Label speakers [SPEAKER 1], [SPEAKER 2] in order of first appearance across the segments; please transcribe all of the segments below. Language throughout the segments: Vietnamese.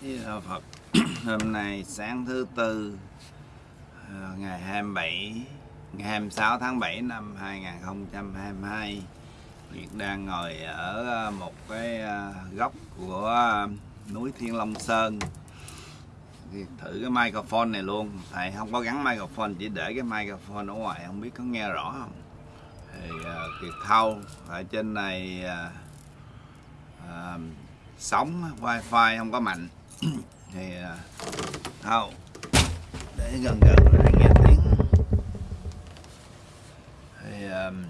[SPEAKER 1] Với Phật Hôm nay sáng thứ tư à, Ngày 27 Ngày 26 tháng 7 năm 2022 Việt đang ngồi ở à, một cái à, góc của núi Thiên Long Sơn. Thử cái microphone này luôn. Thầy không có gắn microphone chỉ để cái microphone ở ngoài không biết có nghe rõ không? Thì kiệt thâu ở trên này à, sóng wifi không có mạnh. thì à, thâu để gần gần hai nghe tiếng. Thì um,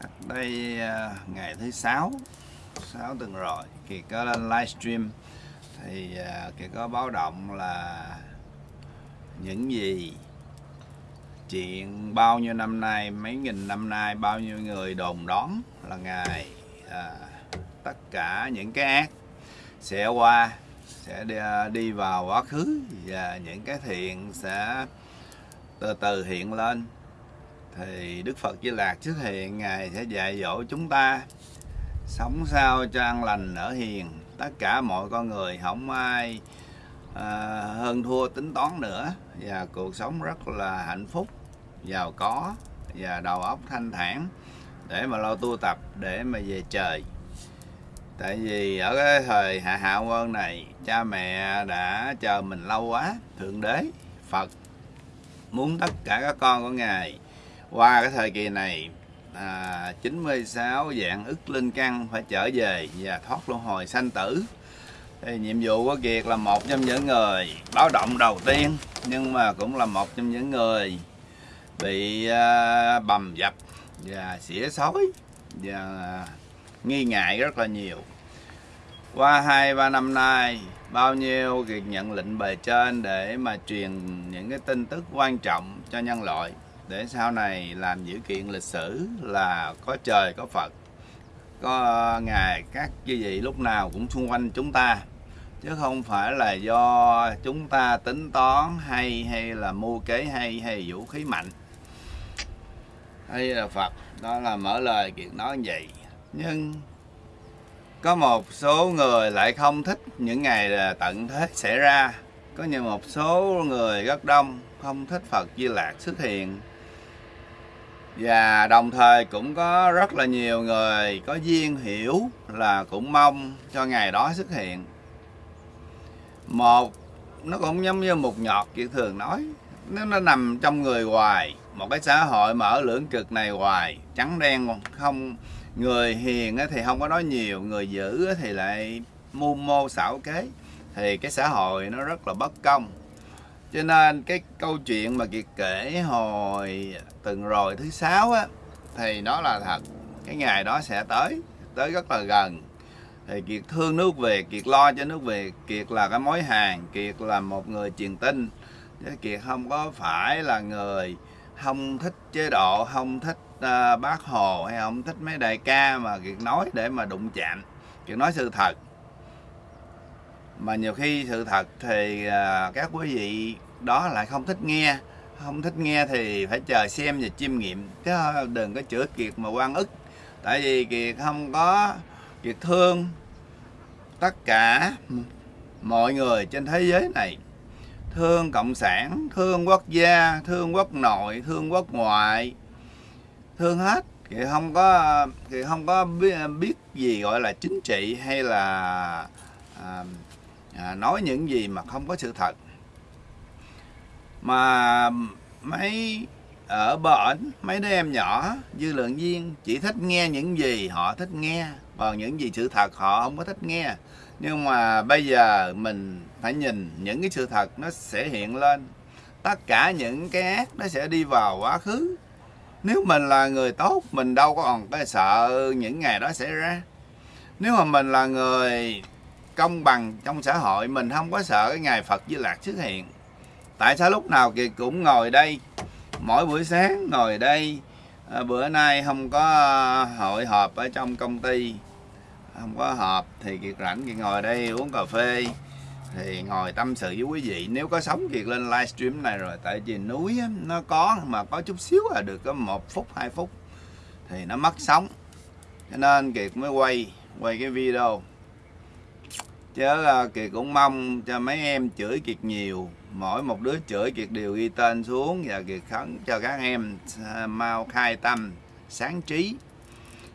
[SPEAKER 1] cách đây uh, ngày thứ sáu sáu tuần rồi thì có lên livestream thì à, uh, Kiệt có báo động là những gì chuyện bao nhiêu năm nay mấy nghìn năm nay bao nhiêu người đồn đón là ngài à, tất cả những cái ác sẽ qua sẽ đi, à, đi vào quá khứ và những cái thiện sẽ từ từ hiện lên. Thì Đức Phật Di Lạc xuất hiện ngài sẽ dạy dỗ chúng ta sống sao cho an lành ở hiền. Tất cả mọi con người không ai à, hơn thua tính toán nữa và cuộc sống rất là hạnh phúc giàu có và đầu óc thanh thản để mà lo tu tập để mà về trời. Tại vì ở cái thời hạ hạ quân này cha mẹ đã chờ mình lâu quá thượng đế phật muốn tất cả các con của ngài. Qua cái thời kỳ này à, 96 dạng ức linh căn phải trở về và thoát luân hồi sanh tử. Thì nhiệm vụ của Kiệt là một trong những người báo động đầu tiên nhưng mà cũng là một trong những người bị à, bầm dập và xỉa xói và nghi ngại rất là nhiều. Qua hai, ba năm nay, bao nhiêu việc nhận lệnh bề trên để mà truyền những cái tin tức quan trọng cho nhân loại, để sau này làm dữ kiện lịch sử là có trời, có Phật, có ngài, các chư vị lúc nào cũng xung quanh chúng ta. Chứ không phải là do chúng ta tính toán hay hay là mưu kế hay hay vũ khí mạnh hay là Phật? Đó là mở lời chuyện nói như vậy. Nhưng có một số người lại không thích những ngày tận thế xảy ra. Có như một số người rất đông không thích Phật Di Lạc xuất hiện. Và đồng thời cũng có rất là nhiều người có duyên hiểu là cũng mong cho ngày đó xuất hiện. Một, nó cũng giống như một nhọt chị thường nói nếu nó nằm trong người hoài một cái xã hội mà ở lưỡng cực này hoài, trắng đen không, người hiền thì không có nói nhiều, người dữ thì lại mưu mô xảo kế. Thì cái xã hội nó rất là bất công. Cho nên cái câu chuyện mà kiệt kể hồi từng rồi thứ sáu á, thì nó là thật. Cái ngày đó sẽ tới tới rất là gần. Thì kiệt thương nước việt, kiệt lo cho nước việt. Kiệt là cái mối hàng kiệt là một người truyền tin. Chứ kiệt không có phải là người không thích chế độ không thích uh, bác hồ hay không thích mấy đại ca mà kiệt nói để mà đụng chạm kiệt nói sự thật. Mà nhiều khi sự thật thì uh, các quý vị đó lại không thích nghe. Không thích nghe thì phải chờ xem và chiêm nghiệm. Chứ đừng có chữa kiệt mà quan ức. Tại vì kiệt không có kiệt thương tất cả mọi người trên thế giới này thương cộng sản thương quốc gia thương quốc nội thương quốc ngoại. Thương hết. Thì không có thì không có biết, biết gì gọi là chính trị hay là à, à, nói những gì mà không có sự thật. Mà mấy ở bển mấy đứa em nhỏ dư lượng viên chỉ thích nghe những gì họ thích nghe còn những gì sự thật họ không có thích nghe. Nhưng mà bây giờ mình phải nhìn những cái sự thật nó sẽ hiện lên. Tất cả những cái ác nó sẽ đi vào quá khứ. Nếu mình là người tốt mình đâu có còn cái sợ những ngày đó xảy ra. Nếu mà mình là người công bằng trong xã hội mình không có sợ cái ngày Phật Di Lạc xuất hiện. Tại sao lúc nào kiệt cũng ngồi đây? Mỗi buổi sáng ngồi đây. À, bữa nay không có hội họp ở trong công ty. Không có họp thì kiệt rảnh kiệt ngồi đây uống cà phê thì ngồi tâm sự với quý vị. Nếu có sống kiệt lên livestream này rồi tại vì núi á, nó có mà có chút xíu là được có một phút hai phút thì nó mất sóng. Cho nên kiệt mới quay quay cái video. Chứ ờ, kiệt cũng mong cho mấy em chửi kiệt nhiều. Mỗi một đứa chửi kiệt đều ghi tên xuống và kiệt khấn cho các em ờ, mau khai tâm sáng trí.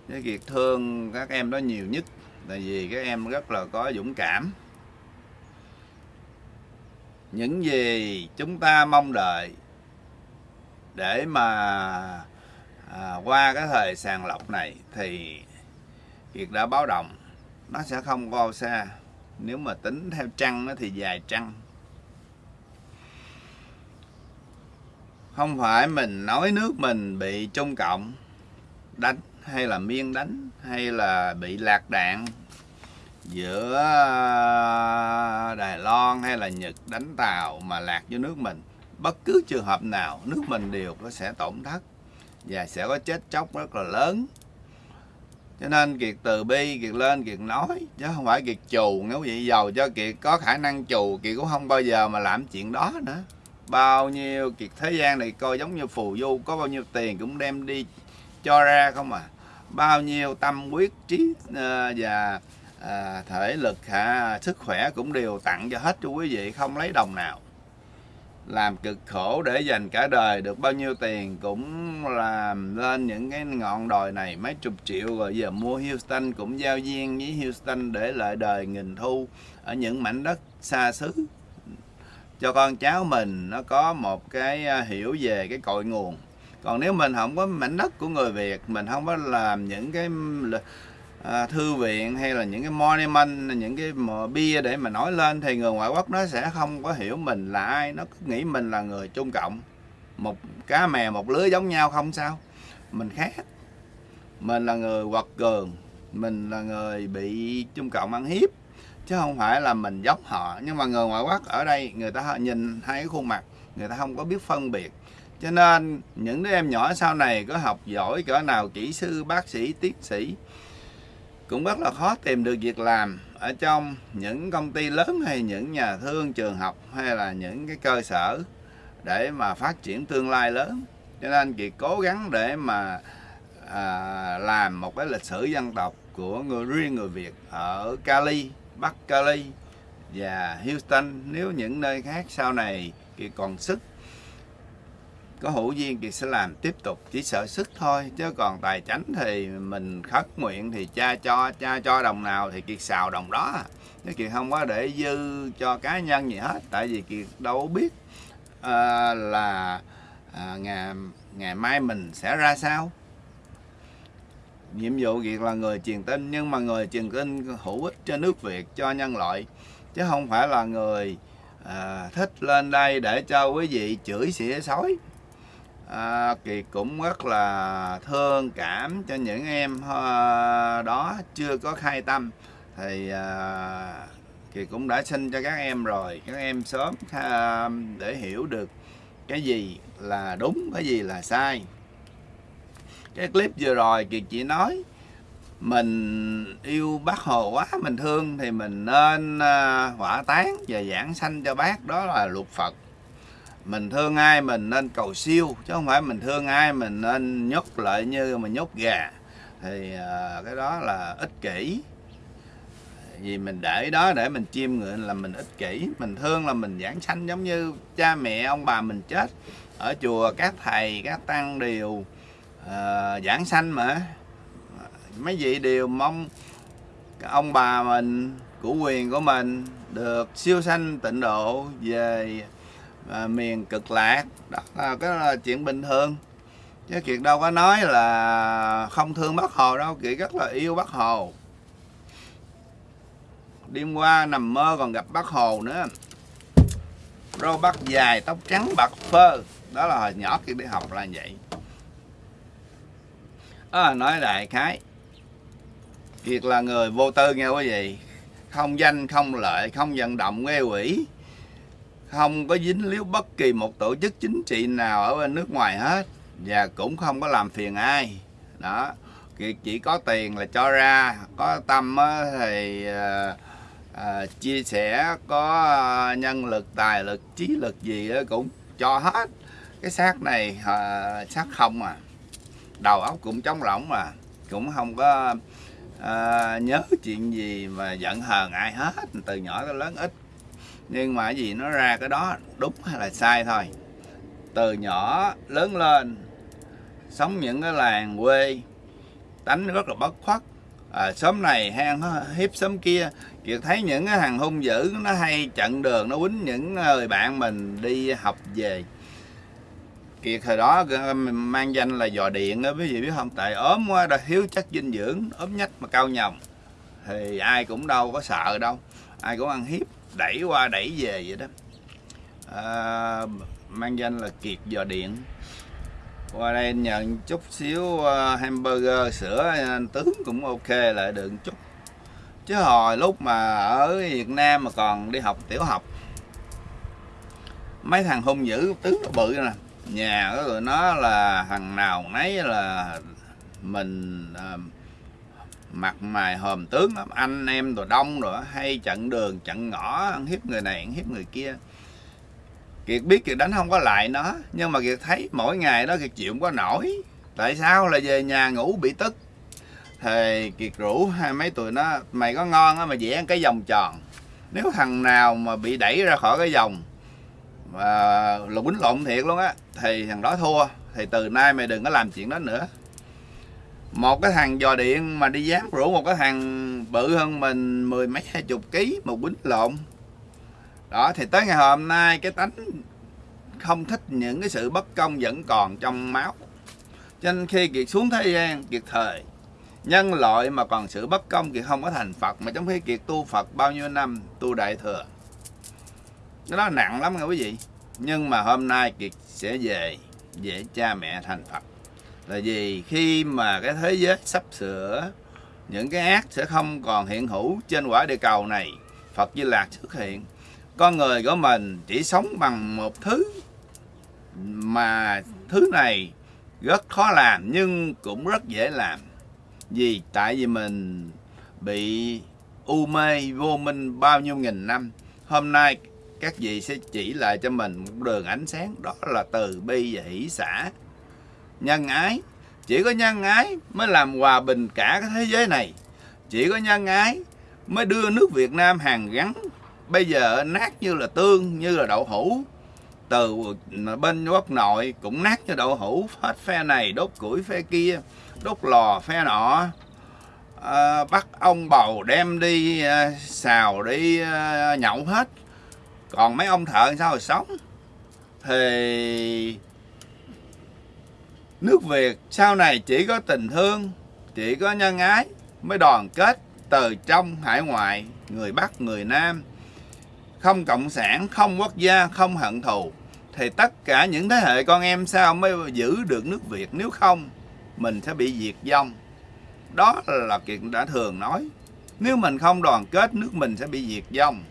[SPEAKER 1] Với kiệt thương các em đó nhiều nhất tại vì các em rất là có dũng cảm những gì chúng ta mong đợi để mà à, qua cái thời sàng lọc này thì việc đã báo động nó sẽ không bao xa. Nếu mà tính theo trăng nó thì dài trăng. Không phải mình nói nước mình bị Trung Cộng đánh hay là miên đánh hay là bị lạc đạn giữa à, Đài Loan hay là Nhật đánh Tàu mà lạc vô nước mình. Bất cứ trường hợp nào nước mình đều có sẽ tổn thất và sẽ có chết chóc rất là lớn. Cho nên kiệt từ bi kiệt lên kiệt nói chứ không phải kiệt chù nếu vậy giàu cho kiệt có khả năng chù kiệt cũng không bao giờ mà làm chuyện đó nữa. Bao nhiêu kiệt thế gian này coi giống như phù du có bao nhiêu tiền cũng đem đi cho ra không à. Bao nhiêu tâm quyết trí uh, và à, thể lực à, sức khỏe cũng đều tặng cho hết cho quý vị không lấy đồng nào. Làm cực khổ để dành cả đời được bao nhiêu tiền cũng làm lên những cái ngọn đồi này mấy chục triệu. Rồi giờ mua Houston cũng giao duyên với Houston để lợi đời nghìn thu ở những mảnh đất xa xứ. Cho con cháu mình nó có một cái à, hiểu về cái cội nguồn. Còn nếu mình không có mảnh đất của người Việt mình không có làm những cái à, thư viện hay là những cái monument những cái bia để mà nói lên thì người ngoại quốc nó sẽ không có hiểu mình là ai. Nó cứ nghĩ mình là người trung cộng. Một cá mè một lưới giống nhau không sao. Mình khác. Mình là người quật cường. Mình là người bị trung cộng ăn hiếp. Chứ không phải là mình giống họ. Nhưng mà người ngoại quốc ở đây người ta nhìn hai cái khuôn mặt. Người ta không có biết phân biệt. Cho nên những đứa em nhỏ sau này có học giỏi cỡ nào kỹ sư bác sĩ tiến sĩ cũng rất là khó tìm được việc làm ở trong những công ty lớn hay những nhà thương trường học hay là những cái cơ sở để mà phát triển tương lai lớn. Cho nên Kiệt cố gắng để mà à, làm một cái lịch sử dân tộc của người riêng người Việt ở Cali, Bắc Cali và Houston nếu những nơi khác sau này Kiệt còn sức có hữu duyên thì sẽ làm tiếp tục chỉ sợ sức thôi chứ còn tài chánh thì mình khất nguyện thì cha cho cha cho đồng nào thì kiệt xào đồng đó. Chứ kiệt không có để dư cho cá nhân gì hết tại vì kiệt đâu biết à, là à, ngày ngày mai mình sẽ ra sao. Nhiệm vụ kiệt là người truyền tin nhưng mà người truyền tin hữu ích cho nước việt cho nhân loại chứ không phải là người à, thích lên đây để cho quý vị chửi xỉa sói à, Kiệt cũng rất là thương cảm cho những em à, đó chưa có khai tâm. Thì ờ, à, Kiệt cũng đã xin cho các em rồi. Các em sớm à, để hiểu được cái gì là đúng cái gì là sai. Cái clip vừa rồi Kiệt chỉ nói mình yêu bác Hồ quá mình thương thì mình nên ờ, hỏa táng và giảng sanh cho bác. Đó là luật Phật mình thương ai mình nên cầu siêu chứ không phải mình thương ai mình nên nhốt lại như mà nhốt gà. Thì uh, cái đó là ích kỷ. Vì mình để đó để mình chiêm ngưỡng là mình ích kỷ. Mình thương là mình giảng sanh giống như cha mẹ ông bà mình chết. Ở chùa các thầy các tăng đều uh, giảng sanh mà. Mấy vị đều mong ông bà mình của quyền của mình được siêu sanh tịnh độ về à, miền cực lạc đó là cái là chuyện bình thường. Chứ kiệt đâu có nói là không thương bác hồ đâu kiệt rất là yêu bác hồ. Đêm qua nằm mơ còn gặp bác hồ nữa. Râu bắt dài tóc trắng bạc phơ. Đó là hồi nhỏ kiệt đi học là vậy. À, nói đại khái. Kiệt là người vô tư nghe quý vị. Không danh không lợi không vận động nghe quỷ không có dính líu bất kỳ một tổ chức chính trị nào ở bên nước ngoài hết. Và cũng không có làm phiền ai. Đó. Chỉ có tiền là cho ra. Có tâm thì à, chia sẻ có ờ, nhân lực tài lực trí lực gì cũng cho hết. Cái xác này à, xác không à. Đầu óc cũng trống rỗng mà cũng không có à, nhớ chuyện gì mà giận hờn ai hết. Từ nhỏ tới lớn ít nhưng mà cái gì nó ra cái đó đúng hay là sai thôi. Từ nhỏ lớn lên sống những cái làng quê tánh rất là bất khuất. À, xóm này hang hiếp xóm kia Kiệt thấy những cái thằng hung dữ nó hay chặn đường nó quýnh những người bạn mình đi học về. Kiệt thời đó mang danh là dò điện đó quý vị biết không? Tại ốm quá đã thiếu chất dinh dưỡng ốm nhách mà cao nhồng thì ai cũng đâu có sợ đâu ai cũng ăn hiếp đẩy qua đẩy về vậy đó. À, mang danh là Kiệt dò điện. Qua đây nhận chút xíu à, hamburger sữa anh tướng cũng ok lại được chút. Chứ hồi lúc mà ở Việt Nam mà còn đi học tiểu học mấy thằng hung dữ tướng nó bự nè. Nhà của tụi nó là thằng nào nấy là mình uh, mặt mày hòm tướng lắm. Anh em rồi đông rồi hay chặn đường, chặn ngõ, ăn hiếp người này, ăn hiếp người kia. Kiệt biết Kiệt đánh không có lại nó, Nhưng mà Kiệt thấy mỗi ngày đó Kiệt chịu không có nổi. Tại sao là về nhà ngủ bị tức? Thì Kiệt rủ hai mấy tụi nó, Mày có ngon á mà vẽ cái vòng tròn. Nếu thằng nào mà bị đẩy ra khỏi cái vòng Mà là quýnh lộn thiệt luôn á. Thì thằng đó thua. Thì từ nay mày đừng có làm chuyện đó nữa một cái thằng dò điện mà đi dám rủ một cái thằng bự hơn mình mười mấy, hai chục ký một quýnh lộn. Đó, thì tới ngày hôm nay cái tánh không thích những cái sự bất công vẫn còn trong máu. Cho nên khi kiệt xuống thế gian, kiệt thời nhân loại mà còn sự bất công kiệt không có thành phật, mà trong khi kiệt tu phật bao nhiêu năm, tu đại thừa. Cái đó nặng lắm nha quý vị. Nhưng mà hôm nay kiệt sẽ về để cha mẹ thành phật là vì khi mà cái thế giới sắp sửa, những cái ác sẽ không còn hiện hữu trên quả địa cầu này. Phật di lạc xuất hiện, con người của mình chỉ sống bằng một thứ mà thứ này rất khó làm nhưng cũng rất dễ làm. Vì tại vì mình bị u mê vô minh bao nhiêu nghìn năm, hôm nay các vị sẽ chỉ lại cho mình một đường ánh sáng, đó là từ bi và hỷ xã nhân ái. Chỉ có nhân ái mới làm hòa bình cả cái thế giới này. Chỉ có nhân ái mới đưa nước Việt Nam hàng gắn. Bây giờ nát như là tương như là đậu hũ. Từ bên quốc nội cũng nát như đậu hũ. Hết phe này đốt củi phe kia đốt lò phe nọ. À, bắt ông bầu đem đi à, xào đi à, nhậu hết. Còn mấy ông thợ sao mà sống? Thì nước Việt sau này chỉ có tình thương chỉ có nhân ái mới đoàn kết từ trong hải ngoại người Bắc người Nam không cộng sản, không quốc gia, không hận thù thì tất cả những thế hệ con em sao mới giữ được nước Việt nếu không mình sẽ bị diệt vong. Đó là Kiệt đã thường nói. Nếu mình không đoàn kết nước mình sẽ bị diệt vong.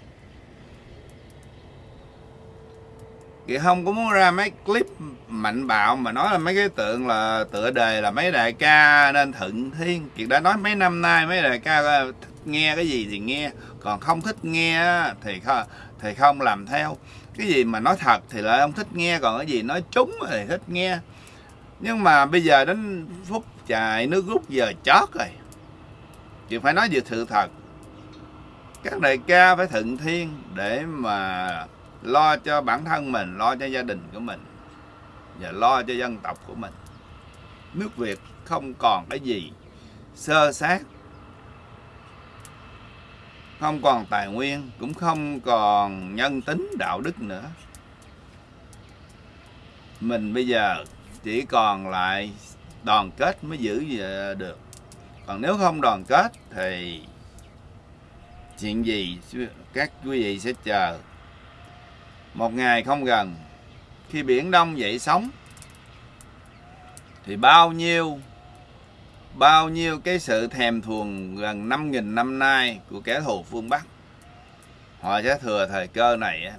[SPEAKER 1] Kỳ không có muốn ra mấy clip mạnh bạo mà nói là mấy cái tượng là tựa đề là mấy đại ca nên thuận thiên. Kiệt đã nói mấy năm nay mấy đại ca thích nghe cái gì thì nghe, còn không thích nghe thì không thì không làm theo. Cái gì mà nói thật thì lại không thích nghe, còn cái gì nói trúng thì thích nghe. Nhưng mà bây giờ đến phút chạy nước rút giờ chót rồi. Chị phải nói về sự thật. Các đại ca phải thuận thiên để mà lo cho bản thân mình, lo cho gia đình của mình, và lo cho dân tộc của mình. Nước việt không còn cái gì sơ sát, không còn tài nguyên, cũng không còn nhân tính đạo đức nữa. Mình bây giờ chỉ còn lại đoàn kết mới giữ được. Còn nếu không đoàn kết thì chuyện gì, các quý vị sẽ chờ một ngày không gần, khi biển đông dậy sóng, thì bao nhiêu bao nhiêu cái sự thèm thuồng gần 5.000 năm nay của kẻ thù phương Bắc, họ sẽ thừa thời cơ này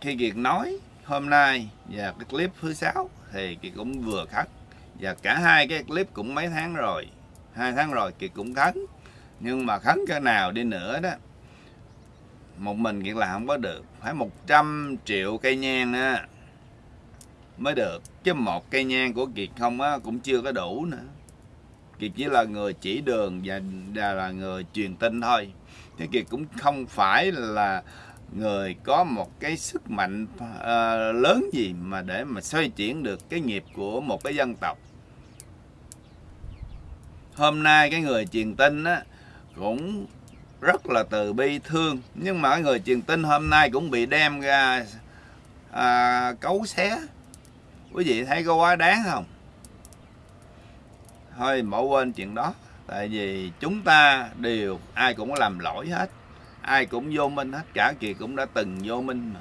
[SPEAKER 1] khi Kiệt nói hôm nay và cái clip thứ sáu thì Kiệt cũng vừa khắc và cả hai cái clip cũng mấy tháng rồi, hai tháng rồi Kiệt cũng khấn. Nhưng mà khấn cái nào đi nữa đó một mình nghĩa làm không có được. Phải 100 triệu cây nhang á mới được. Chứ một cây nhang của kiệt không á cũng chưa có đủ nữa. Kiệt chỉ là người chỉ đường và, và là người truyền tin thôi. Chứ kiệt cũng không phải là người có một cái sức mạnh uh, lớn gì mà để mà xoay chuyển được cái nghiệp của một cái dân tộc. Hôm nay cái người truyền tin á cũng rất là từ bi thương. Nhưng mà người truyền tin hôm nay cũng bị đem ra à, cấu xé. Quý vị thấy có quá đáng không? Thôi bỏ quên chuyện đó. Tại vì chúng ta đều ai cũng có làm lỗi hết. Ai cũng vô minh hết. Cả kỳ cũng đã từng vô minh mà.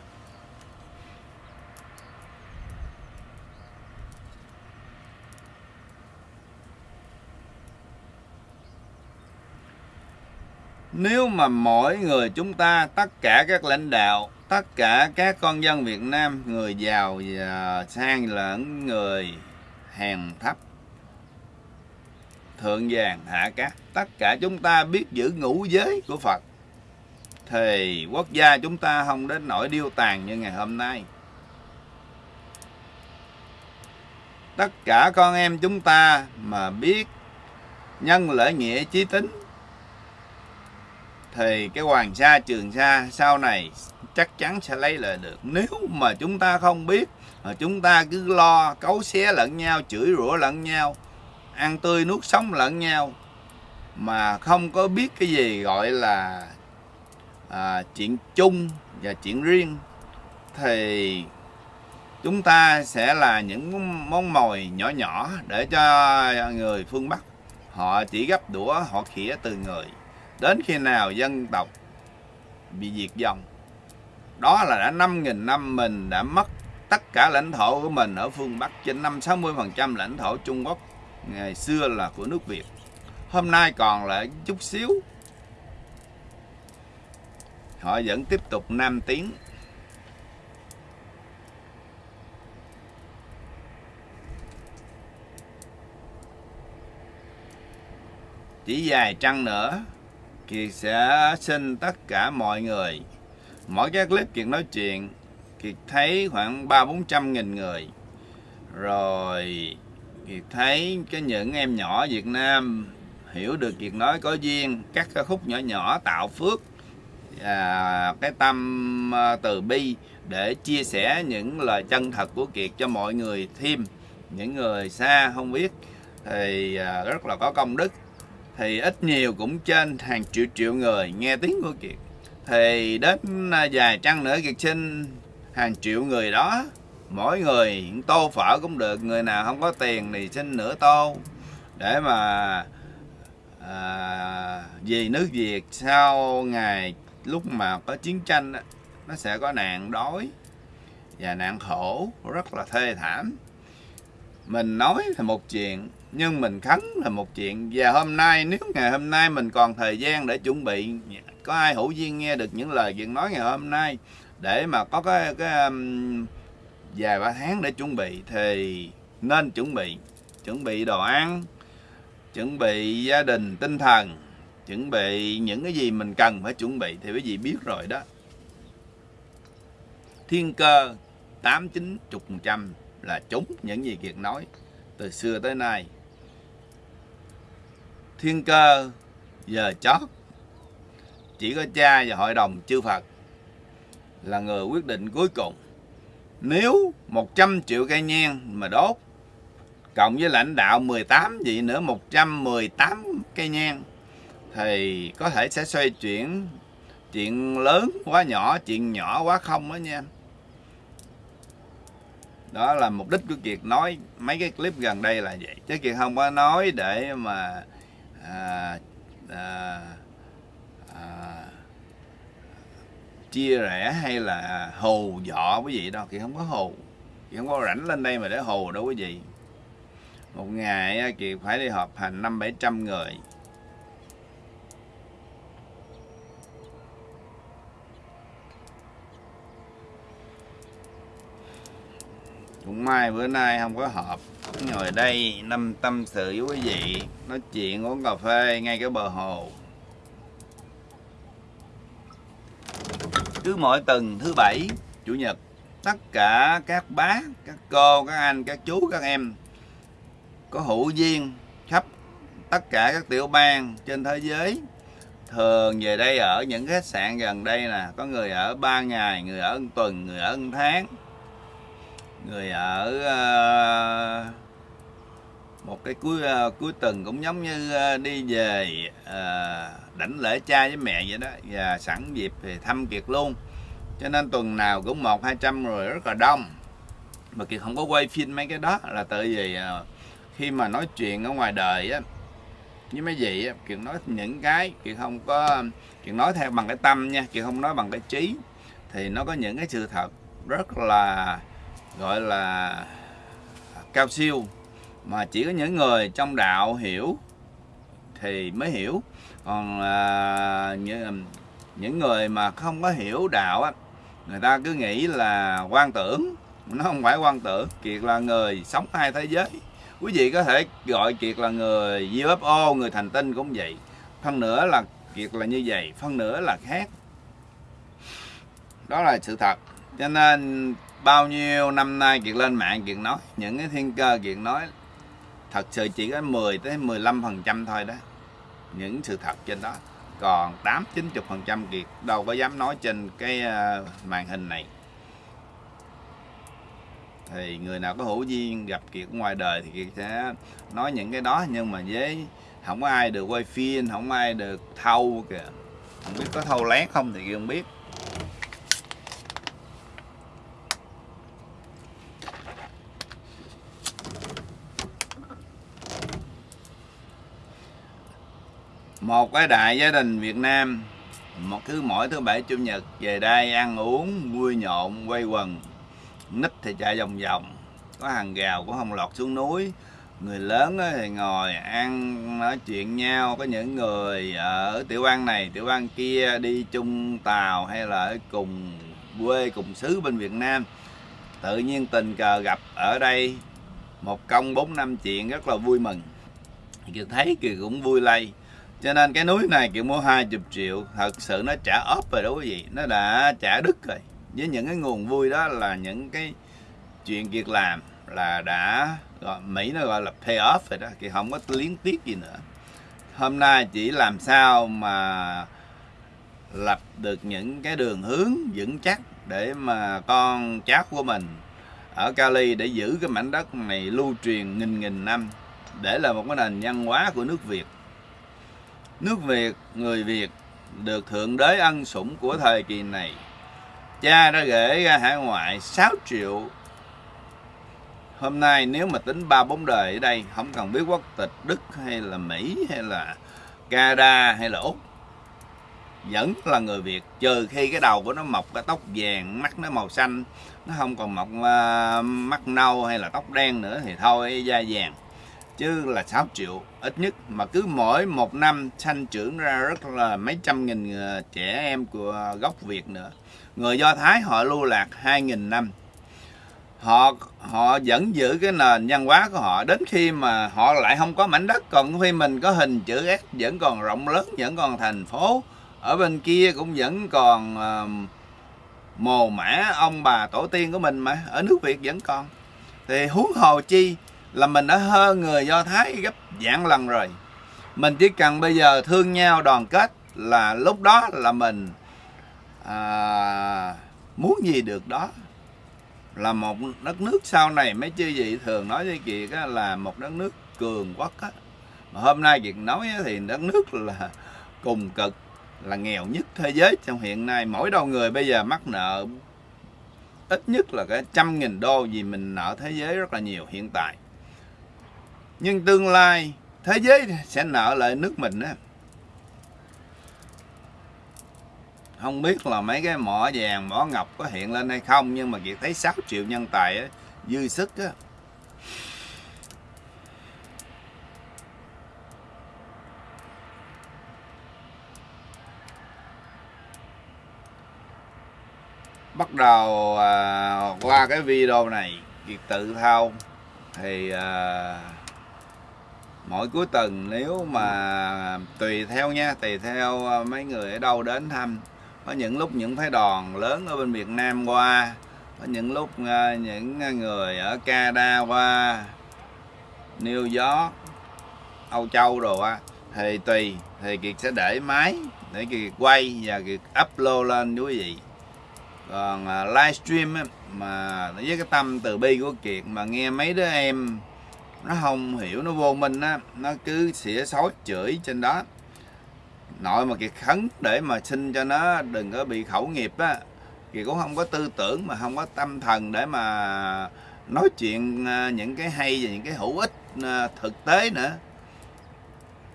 [SPEAKER 1] Nếu mà mỗi người chúng ta, tất cả các lãnh đạo, tất cả các con dân Việt Nam, người giàu và sang lẫn người hèn thấp, thượng vàng hạ cát, tất cả chúng ta biết giữ ngũ giới của Phật, thì quốc gia chúng ta không đến nỗi điêu tàn như ngày hôm nay. Tất cả con em chúng ta mà biết nhân lễ nghĩa chí tính thì cái hoàng sa trường sa sau này chắc chắn sẽ lấy lại được. Nếu mà chúng ta không biết mà chúng ta cứ lo cấu xé lẫn nhau chửi rủa lẫn nhau ăn tươi nuốt sống lẫn nhau mà không có biết cái gì gọi là à, chuyện chung và chuyện riêng thì chúng ta sẽ là những món mồi nhỏ nhỏ để cho người phương Bắc họ chỉ gấp đũa họ khỉa từ người đến khi nào dân tộc bị diệt vong, đó là đã 5.000 năm mình đã mất tất cả lãnh thổ của mình ở phương Bắc, trên 5-60% lãnh thổ Trung Quốc, ngày xưa là của nước Việt. Hôm nay còn lại chút xíu. Họ vẫn tiếp tục nam tiến. Chỉ vài trăng nữa Kiệt sẽ xin tất cả mọi người. Mỗi cái clip Kiệt nói chuyện Kiệt thấy khoảng ba bốn trăm nghìn người. Rồi Kiệt thấy cái những em nhỏ Việt Nam hiểu được Kiệt nói có duyên các ca khúc nhỏ nhỏ tạo phước à, cái tâm à, từ bi để chia sẻ những lời chân thật của Kiệt cho mọi người thêm. Những người xa không biết thì à, rất là có công đức thì ít nhiều cũng trên hàng triệu triệu người nghe tiếng của Kiệt. Thì đến à, vài trăng nữa Kiệt xin hàng triệu người đó mỗi người tô phở cũng được người nào không có tiền thì xin nửa tô. Để mà à, vì nước Việt sau ngày lúc mà có chiến tranh nó sẽ có nạn đói và nạn khổ rất là thê thảm. Mình nói là một chuyện nhưng mình khấn là một chuyện. Và hôm nay nếu ngày hôm nay mình còn thời gian để chuẩn bị có ai hữu duyên nghe được những lời chuyện nói ngày hôm nay để mà có cái cái um, vài ba tháng để chuẩn bị thì nên chuẩn bị. Chuẩn bị đồ ăn chuẩn bị gia đình tinh thần chuẩn bị những cái gì mình cần phải chuẩn bị. Thì quý vị biết rồi đó. Thiên cơ tám chín chục phần trăm là trúng những gì kiệt nói từ xưa tới nay thiên cơ giờ chót. Chỉ có cha và hội đồng chư Phật là người quyết định cuối cùng. Nếu 100 triệu cây nhang mà đốt, cộng với lãnh đạo 18 vị nữa 118 cây nhang, thì có thể sẽ xoay chuyển chuyện lớn quá nhỏ, chuyện nhỏ quá không đó nha. Đó là mục đích của Kiệt nói mấy cái clip gần đây là vậy. Chứ Kiệt không có nói để mà à, à, à, chia rẽ hay là hù dọ quý vị đâu? Kiệt không có hù. Kiệt không có rảnh lên đây mà để hù đâu quý vị. Một ngày Kiệt phải đi họp hành năm bảy trăm người. Cũng may bữa nay không có họp. Ngồi đây năm tâm sự với quý vị, nói chuyện uống cà phê ngay cái bờ hồ. Cứ mỗi tuần thứ bảy, chủ nhật, tất cả các bác các cô, các anh, các chú, các em có hữu duyên khắp tất cả các tiểu bang trên thế giới. Thường về đây ở những khách sạn gần đây nè, có người ở 3 ngày, người ở một tuần, người ở một tháng người ở uh, một cái cuối uh, cuối tuần cũng giống như uh, đi về uh, đảnh lễ cha với mẹ vậy đó và sẵn dịp thì thăm kiệt luôn. Cho nên tuần nào cũng một hai trăm rồi rất là đông. Mà kiệt không có quay phim mấy cái đó là tại vì uh, khi mà nói chuyện ở ngoài đời á với mấy vị á kiệt nói những cái kiệt không có kiệt nói theo bằng cái tâm nha kiệt không nói bằng cái trí thì nó có những cái sự thật rất là gọi là cao siêu. Mà chỉ có những người trong đạo hiểu thì mới hiểu. Còn à, những, những người mà không có hiểu đạo á người ta cứ nghĩ là quan tưởng. Nó không phải quan tưởng kiệt là người sống hai thế giới. Quý vị có thể gọi kiệt là người UFO người thành tinh cũng vậy. Phân nửa là kiệt là như vậy phân nửa là khác. Đó là sự thật. Cho nên bao nhiêu năm nay kiệt lên mạng, kiệt nói. Những cái thiên cơ kiệt nói, thật sự chỉ có 10 tới 15 phần trăm thôi đó. Những sự thật trên đó. Còn 8 90 phần trăm kiệt đâu có dám nói trên cái ờ, màn hình này. Thì người nào có hữu duyên gặp kiệt ngoài đời thì kiệt sẽ nói những cái đó. Nhưng mà với không có ai được quay phim, không ai được thâu kìa. Không biết có thâu lén không thì kiệt không biết. Một cái đại gia đình Việt Nam, một cứ mỗi thứ bảy, chủ nhật về đây ăn uống, vui nhộn quay quần, nít thì chạy vòng vòng. Có hàng gào cũng không lọt xuống núi. Người lớn thì ngồi ăn, nói chuyện nhau. Có những người ở tiểu bang này, tiểu bang kia đi chung tàu hay là ở cùng quê, cùng xứ bên Việt Nam. Tự nhiên tình cờ gặp ở đây, một công bốn năm chuyện rất là vui mừng. Kiều thấy kiều cũng vui lây cho nên cái núi này kiểu mua 20 triệu, thật sự nó trả ốp rồi đó quý vị. Nó đã trả đứt rồi. Với những cái nguồn vui đó là những cái chuyện việc làm là đã gọi, Mỹ nó gọi là pay off rồi đó, thì không có liên tiếp gì nữa. Hôm nay chỉ làm sao mà lập được những cái đường hướng vững chắc để mà con cháu của mình ở Cali để giữ cái mảnh đất này lưu truyền nghìn nghìn năm, để là một cái nền văn hóa của nước Việt nước Việt người Việt được thượng đế ân sủng của thời kỳ này. Cha đã gửi ra hải ngoại 6 triệu. Hôm nay nếu mà tính ba bốn đời ở đây không cần biết quốc tịch Đức hay là Mỹ hay là Canada hay là Úc. Vẫn là người Việt trừ khi cái đầu của nó mọc cái tóc vàng mắt nó màu xanh. Nó không còn mọc uh, mắt nâu hay là tóc đen nữa thì thôi da vàng chứ là 6 triệu. Ít nhất mà cứ mỗi một năm sanh trưởng ra rất là mấy trăm nghìn ờ, trẻ em của gốc Việt nữa. Người Do Thái họ lưu lạc 2.000 năm. Họ họ vẫn giữ cái nền văn hóa của họ. Đến khi mà họ lại không có mảnh đất còn khi mình có hình chữ S vẫn còn rộng lớn vẫn còn thành phố. Ở bên kia cũng vẫn còn uh, mồ mã ông bà tổ tiên của mình mà. Ở nước Việt vẫn còn. Thì huống hồ chi là mình đã hơn người Do Thái gấp dạng lần rồi. Mình chỉ cần bây giờ thương nhau đoàn kết là lúc đó là mình à, muốn gì được đó. Là một đất nước sau này mấy chư vị thường nói với kiệt á, là một đất nước cường quốc á. mà hôm nay kiệt nói á, thì đất nước là cùng cực là nghèo nhất thế giới. Trong hiện nay mỗi đầu người bây giờ mắc nợ ít nhất là cái trăm nghìn đô vì mình nợ thế giới rất là nhiều hiện tại nhưng tương lai thế giới sẽ nợ lại nước mình á. Không biết là mấy cái mỏ vàng mỏ ngọc có hiện lên hay không nhưng mà việc thấy 6 triệu nhân tài á, dư sức á. Bắt đầu à, qua cái video này kiệt tự thao thì à, mỗi cuối tuần nếu mà tùy theo nha, tùy theo ờ, mấy người ở đâu đến thăm. Có những lúc những phái đoàn lớn ở bên Việt Nam qua, có những lúc ờ, những người ở Canada qua, New York, Âu Châu đồ á, thì tùy, thì Kiệt sẽ để máy để Kiệt quay và Kiệt upload lên quý vị. Còn ờ, livestream mà với cái tâm từ bi của Kiệt mà nghe mấy đứa em nó không hiểu nó vô minh á nó cứ xỉa xói chửi trên đó. Nội mà Kiệt khấn để mà xin cho nó đừng có bị khẩu nghiệp á. Kiệt cũng không có tư tưởng mà không có tâm thần để mà nói chuyện à, những cái hay và những cái hữu ích à, thực tế nữa.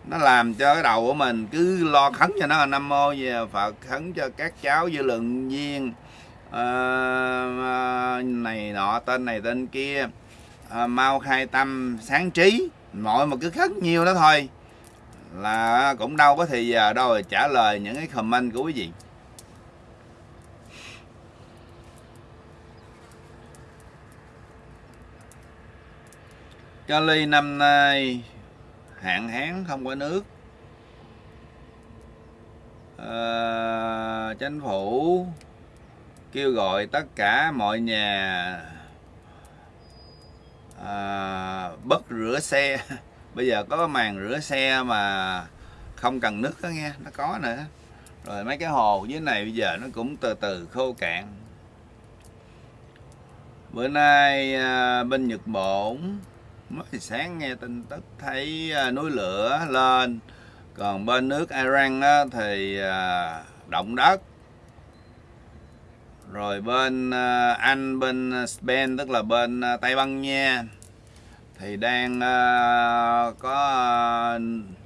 [SPEAKER 1] Nó làm cho cái đầu của mình cứ lo khấn cho nó nam mô về phật khấn cho các cháu dư luận viên uh, này nọ tên này tên kia. Ờ, mau khai tâm sáng trí. Mọi mà cứ khấn nhiều đó thôi. Là cũng đâu có thì giờ đâu rồi trả lời những cái comment của quý vị. Cali năm nay hạn hán không có nước. À, chính phủ kêu gọi tất cả mọi nhà à, bất rửa xe. Bây giờ có màn rửa xe mà không cần nước đó nghe nó có nữa. Rồi mấy cái hồ dưới này bây giờ nó cũng từ từ khô cạn. Bữa nay à, bên Nhật Bản mới sáng nghe tin tức thấy à, núi lửa lên. Còn bên nước Iran á, thì à, động đất rồi bên à, Anh bên Spain tức là bên à, Tây Ban Nha thì đang à, có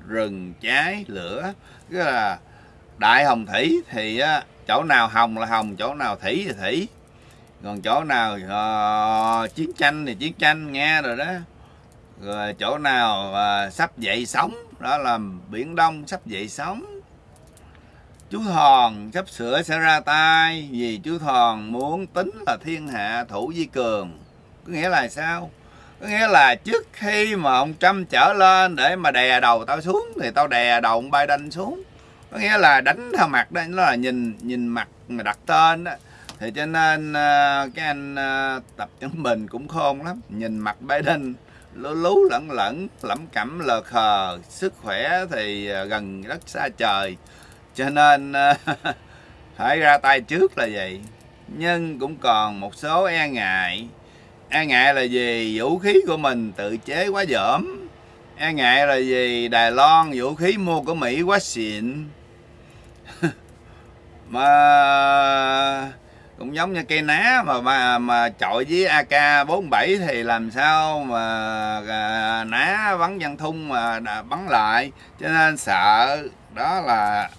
[SPEAKER 1] rừng cháy lửa tức là đại hồng thủy thì chỗ nào hồng là hồng chỗ nào thủy thì thủy. Còn chỗ nào uh, chiến tranh thì chiến tranh nghe rồi đó. Rồi chỗ nào uh, sắp dậy sóng đó là biển đông sắp dậy sóng chú thòn, sắp sửa sẽ ra tay vì chú thòn muốn tính là thiên hạ thủ di cường. Có nghĩa là sao? Có nghĩa là trước khi mà ông Trump trở lên để mà đè đầu tao xuống thì tao đè đầu ông Biden xuống. Có nghĩa là đánh theo mặt đó nó là nhìn nhìn mặt mà đặt tên đó. Thì cho nên ờ, cái anh ờ, tập chấn bình cũng khôn lắm. Nhìn mặt Biden, lú lú, lẫn lẫn lẩm cẩm lờ khờ. Sức khỏe thì ờ, gần đất xa trời cho nên ờ, phải ra tay trước là vậy. Nhưng cũng còn một số e ngại. E ngại là gì vũ khí của mình tự chế quá dởm. E ngại là gì đài loan vũ khí mua của mỹ quá xịn. Mà cũng giống như cây ná mà mà, mà chọi với AK 47 thì làm sao mà à, ná bắn văn thung mà đã bắn lại. Cho nên sợ đó là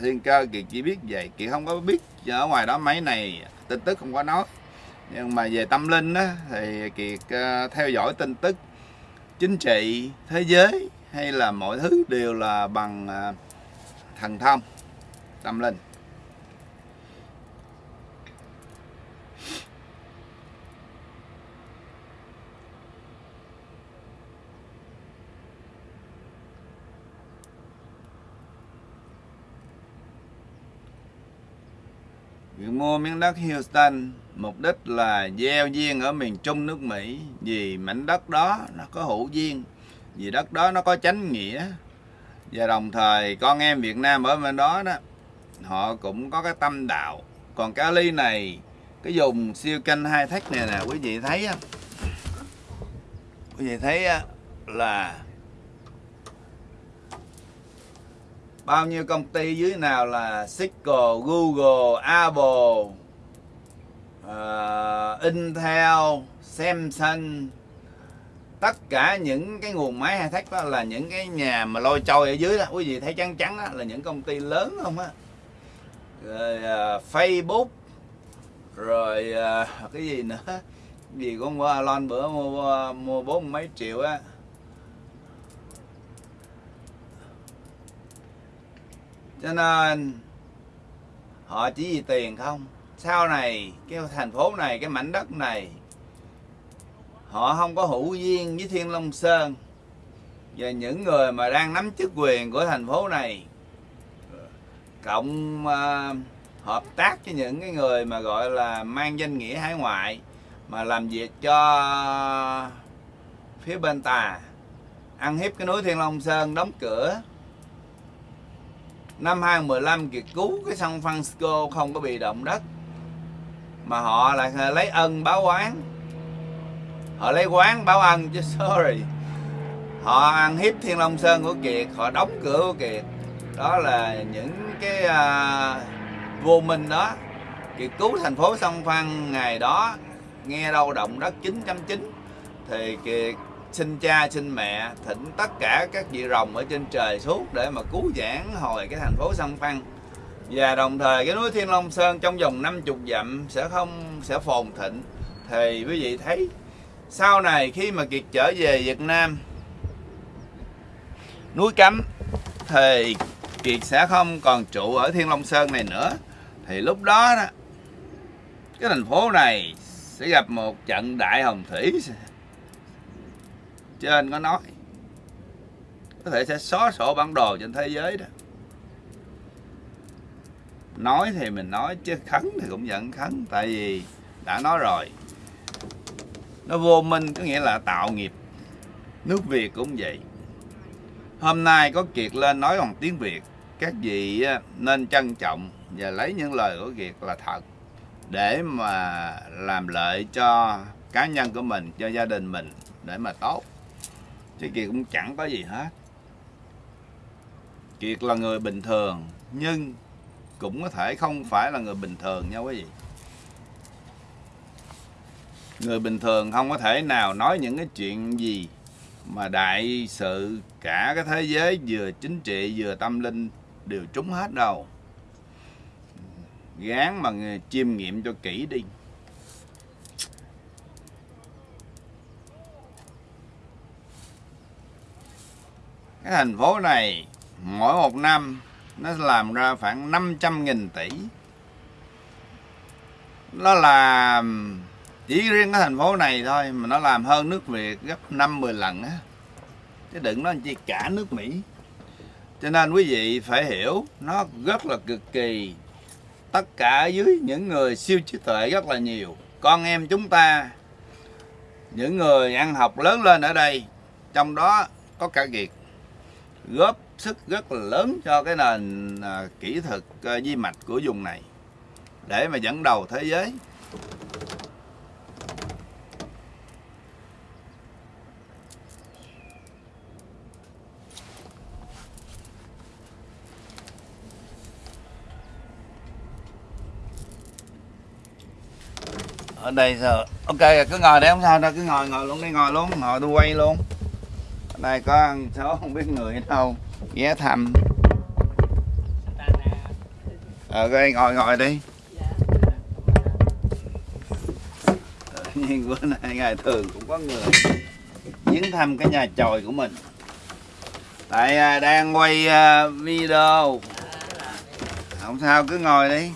[SPEAKER 1] thiên cơ kiệt chỉ biết vậy kiệt không có biết ở ngoài đó mấy này tin tức không có nói. Nhưng mà về tâm linh á thì kiệt uh, ờ, theo dõi tin tức chính trị thế giới hay là mọi thứ đều là bằng uh, thần thông tâm linh Việc mua miếng đất Houston mục đích là gieo duyên ở miền Trung nước Mỹ, vì mảnh đất đó nó có hữu duyên, vì đất đó nó có chánh nghĩa. Và đồng thời con em Việt Nam ở bên đó đó, họ cũng có cái tâm đạo. Còn cá ly này, cái dùng siêu canh hai thách này nè, quý vị thấy quý vị thấy là bao nhiêu công ty dưới nào là Cisco, Google, Apple, uh, Intel, Samsung? Tất cả những cái nguồn máy hay thách đó là những cái nhà mà lôi trôi ở dưới đó. Quý vị thấy trắng trắng đó, là những công ty lớn không á? Rồi uh, Facebook rồi uh, cái gì nữa? Gì con qua lon bữa mua mua bốn mấy triệu á? Cho nên họ chỉ vì tiền không? Sau này cái thành phố này cái mảnh đất này họ không có hữu duyên với thiên long sơn. Và những người mà đang nắm chức quyền của thành phố này cộng uh, hợp tác với những cái người mà gọi là mang danh nghĩa hải ngoại mà làm việc cho phía bên tà ăn hiếp cái núi Thiên Long Sơn đóng cửa năm 2015 Kiệt cứu cái sông Francisco không có bị động đất. Mà họ lại lấy ân báo oán. Họ lấy quán báo ân chứ sorry. Họ ăn hiếp Thiên Long Sơn của Kiệt họ đóng cửa của Kiệt. Đó là những cái uh, vô minh đó. Kiệt cứu thành phố sông Phan ngày đó nghe đâu động đất 9.9 thì Kiệt xin cha xin mẹ thỉnh tất cả các vị rồng ở trên trời xuống để mà cứu giảng hồi cái thành phố sông Phan. Và đồng thời cái núi Thiên Long Sơn trong vòng 50 dặm sẽ không sẽ phồn thịnh. Thì quý vị thấy sau này khi mà Kiệt trở về Việt Nam núi Cấm thì Kiệt sẽ không còn trụ ở Thiên Long Sơn này nữa. Thì lúc đó, đó cái thành phố này sẽ gặp một trận đại hồng thủy trên có nói. Có thể sẽ xóa sổ bản đồ trên thế giới đó. Nói thì mình nói chứ khấn thì cũng vẫn khấn, tại vì đã nói rồi. Nó vô minh có nghĩa là tạo nghiệp. Nước việt cũng vậy. Hôm nay có kiệt lên nói bằng tiếng việt, các vị nên trân trọng và lấy những lời của kiệt là thật, để mà làm lợi cho cá nhân của mình, cho gia đình mình, để mà tốt chứ kiệt cũng chẳng có gì hết. Kiệt là người bình thường, nhưng cũng có thể không phải là người bình thường nha quý vị. Người bình thường không có thể nào nói những cái chuyện gì mà đại sự, cả cái thế giới vừa chính trị, vừa tâm linh đều trúng hết đâu. Gán mà chiêm nghiệm cho kỹ đi. Cái thành phố này, mỗi một năm nó làm ra khoảng 500.000 tỷ. Nó làm chỉ riêng cái thành phố này thôi, mà nó làm hơn nước Việt gấp 50 lần á. Chứ đừng nói chi cả nước Mỹ. Cho nên quý vị phải hiểu, nó rất là cực kỳ. Tất cả dưới những người siêu trí tuệ rất là nhiều. Con em chúng ta, những người ăn học lớn lên ở đây, trong đó có cả Việt góp sức rất là lớn cho cái nền à, kỹ thuật à, di mạch của vùng này để mà dẫn đầu thế giới. Ở đây giờ ok, cứ ngồi đây không sao đâu, cứ ngồi ngồi luôn đi, ngồi luôn, ngồi tôi quay luôn đây, có số không biết người đâu. Ghé thăm. Ờ đây ngồi ngồi đi. Tự nhiên bữa nay ngày thường cũng có người viếng thăm cái nhà chòi của mình. Tại à, đang quay à, video. Không sao, cứ ngồi đi.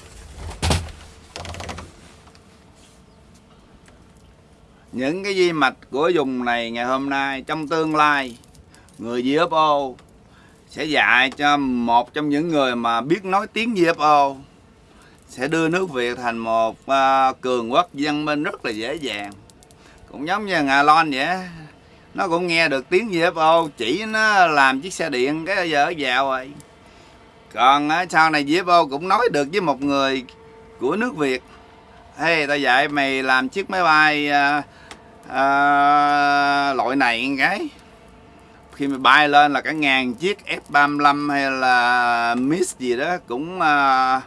[SPEAKER 1] Những cái di mạch của vùng này ngày hôm nay trong tương lai người UFO sẽ dạy cho một trong những người mà biết nói tiếng UFO sẽ đưa nước Việt thành một uh, cường quốc văn minh rất là dễ dàng. Cũng giống như Ngà Lon vậy nó cũng nghe được tiếng UFO chỉ nó làm chiếc xe điện cái giờ vào rồi. Còn uh, sau này UFO cũng nói được với một người của nước Việt hey tao dạy mày làm chiếc máy bay uh, à, loại này cái khi mà bay lên là cả ngàn chiếc F35 hay là Miss gì đó cũng à,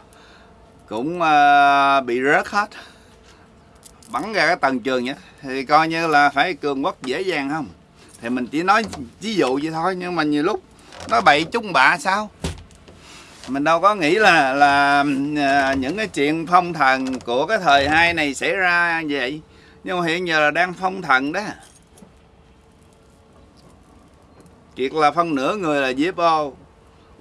[SPEAKER 1] cũng à, bị rớt hết. Bắn ra cái tầng trường nhé thì coi như là phải cường quốc dễ dàng không? Thì mình chỉ nói ví dụ vậy thôi nhưng mà nhiều lúc nó bậy chung bạ sao? Mình đâu có nghĩ là là à, những cái chuyện phong thần của cái thời hai này xảy ra vậy nhưng mà hiện giờ là đang phong thần đó. Kiệt là phân nửa người là UFO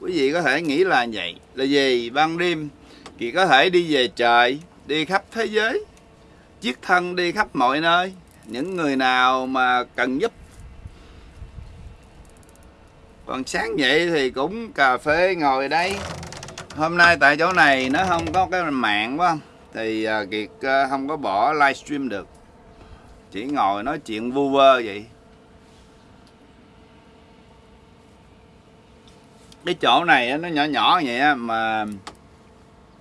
[SPEAKER 1] Quý vị có thể nghĩ là vậy. Là gì? Ban đêm, Kiệt có thể đi về trời, Đi khắp thế giới. Chiếc thân đi khắp mọi nơi. Những người nào mà cần giúp. Còn sáng vậy thì cũng cà phê ngồi đây. Hôm nay tại chỗ này nó không có cái mạng quá thì à, kiệt à, không có bỏ livestream được chỉ ngồi nói chuyện vu vơ vậy. Cái chỗ này nó nhỏ nhỏ vậy mà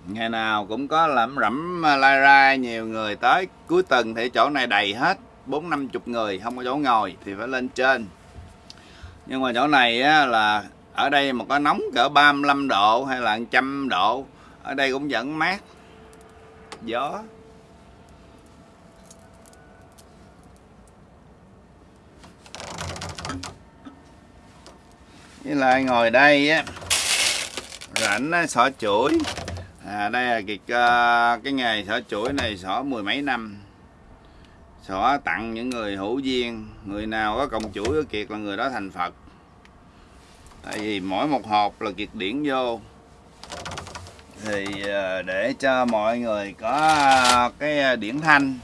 [SPEAKER 1] ngày nào cũng có lẩm rẩm à, lai rai nhiều người tới. Cuối tuần thì chỗ này đầy hết bốn năm chục người không có chỗ ngồi thì phải lên trên. Nhưng mà chỗ này á, là ở đây mà có nóng cỡ 35 độ hay là 100 độ ở đây cũng vẫn mát. Gió. Với lại ngồi đây á rảnh á, xỏ chuỗi. À đây là kiệt uh, ờ, cái nghề xỏ chuỗi này xỏ mười mấy năm. Xỏ tặng những người hữu duyên người nào có công chuỗi ở kiệt là người đó thành phật. Tại vì mỗi một hộp là kiệt điển vô. Thì ờ, để cho mọi người có ờ, cái điển thanh